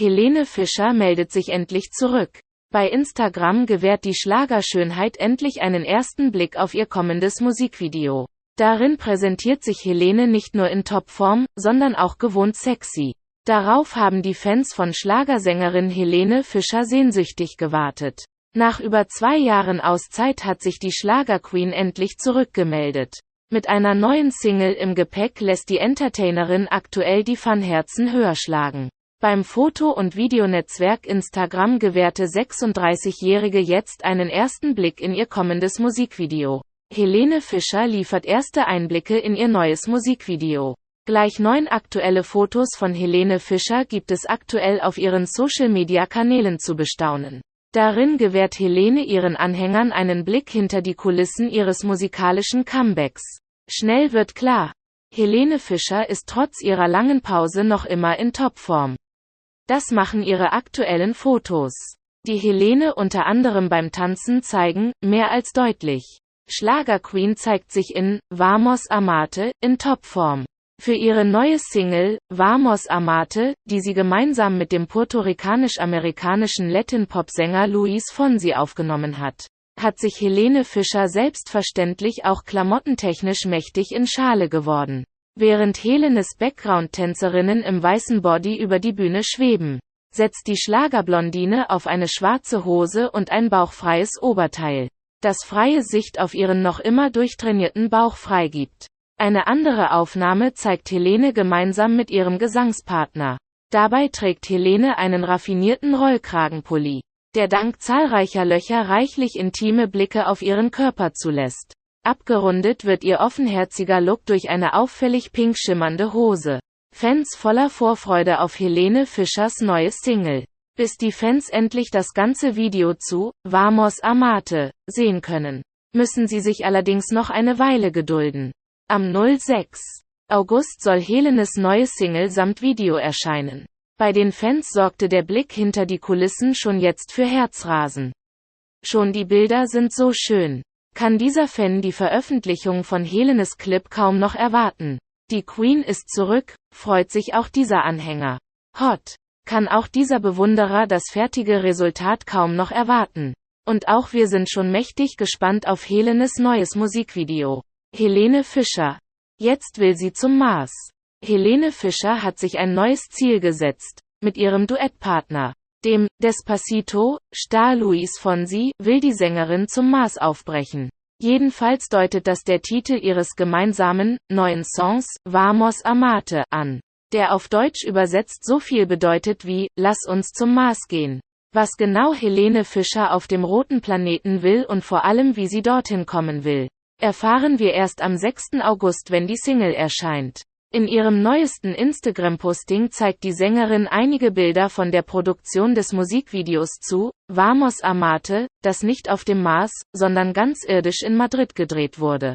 Helene Fischer meldet sich endlich zurück. Bei Instagram gewährt die Schlagerschönheit endlich einen ersten Blick auf ihr kommendes Musikvideo. Darin präsentiert sich Helene nicht nur in Topform, sondern auch gewohnt sexy. Darauf haben die Fans von Schlagersängerin Helene Fischer sehnsüchtig gewartet. Nach über zwei Jahren Auszeit hat sich die Schlagerqueen endlich zurückgemeldet. Mit einer neuen Single im Gepäck lässt die Entertainerin aktuell die Fanherzen höher schlagen. Beim Foto- und Videonetzwerk Instagram gewährte 36-Jährige jetzt einen ersten Blick in ihr kommendes Musikvideo. Helene Fischer liefert erste Einblicke in ihr neues Musikvideo. Gleich neun aktuelle Fotos von Helene Fischer gibt es aktuell auf ihren Social-Media-Kanälen zu bestaunen. Darin gewährt Helene ihren Anhängern einen Blick hinter die Kulissen ihres musikalischen Comebacks. Schnell wird klar, Helene Fischer ist trotz ihrer langen Pause noch immer in Topform. Das machen ihre aktuellen Fotos. Die Helene unter anderem beim Tanzen zeigen, mehr als deutlich. Schlagerqueen zeigt sich in Vamos Amate in Topform. Für ihre neue Single Vamos Amate, die sie gemeinsam mit dem puerto-ricanisch-amerikanischen Latin-Pop-Sänger Luis Fonsi aufgenommen hat, hat sich Helene Fischer selbstverständlich auch klamottentechnisch mächtig in Schale geworden. Während Helenes Background-Tänzerinnen im weißen Body über die Bühne schweben, setzt die Schlagerblondine auf eine schwarze Hose und ein bauchfreies Oberteil, das freie Sicht auf ihren noch immer durchtrainierten Bauch freigibt. Eine andere Aufnahme zeigt Helene gemeinsam mit ihrem Gesangspartner. Dabei trägt Helene einen raffinierten Rollkragenpulli, der dank zahlreicher Löcher reichlich intime Blicke auf ihren Körper zulässt. Abgerundet wird ihr offenherziger Look durch eine auffällig pink schimmernde Hose. Fans voller Vorfreude auf Helene Fischers neue Single. Bis die Fans endlich das ganze Video zu Vamos Amate sehen können, müssen sie sich allerdings noch eine Weile gedulden. Am 06. August soll Helenes neue Single samt Video erscheinen. Bei den Fans sorgte der Blick hinter die Kulissen schon jetzt für Herzrasen. Schon die Bilder sind so schön kann dieser Fan die Veröffentlichung von Helenes Clip kaum noch erwarten. Die Queen ist zurück, freut sich auch dieser Anhänger. Hot. Kann auch dieser Bewunderer das fertige Resultat kaum noch erwarten. Und auch wir sind schon mächtig gespannt auf Helenes neues Musikvideo. Helene Fischer. Jetzt will sie zum Mars. Helene Fischer hat sich ein neues Ziel gesetzt. Mit ihrem Duettpartner dem Despacito Star Luis Fonsi will die Sängerin zum Mars aufbrechen. Jedenfalls deutet das der Titel ihres gemeinsamen, neuen Songs, Vamos Amate, an. Der auf Deutsch übersetzt so viel bedeutet wie, lass uns zum Mars gehen. Was genau Helene Fischer auf dem roten Planeten will und vor allem wie sie dorthin kommen will, erfahren wir erst am 6. August wenn die Single erscheint. In ihrem neuesten Instagram-Posting zeigt die Sängerin einige Bilder von der Produktion des Musikvideos zu Vamos Amate, das nicht auf dem Mars, sondern ganz irdisch in Madrid gedreht wurde.